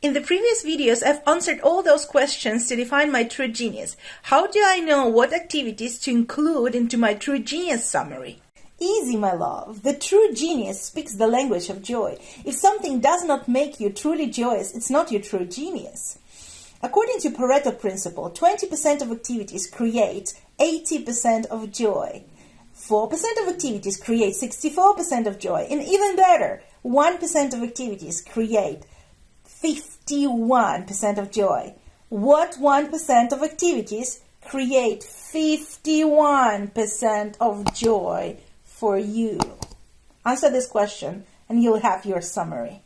In the previous videos, I've answered all those questions to define my true genius. How do I know what activities to include into my true genius summary? Easy, my love. The true genius speaks the language of joy. If something does not make you truly joyous, it's not your true genius. According to Pareto principle, 20% of activities create 80% of joy. 4% of activities create 64% of joy. And even better, 1% of activities create 51% of joy. What 1% of activities create 51% of joy for you? Answer this question and you'll have your summary.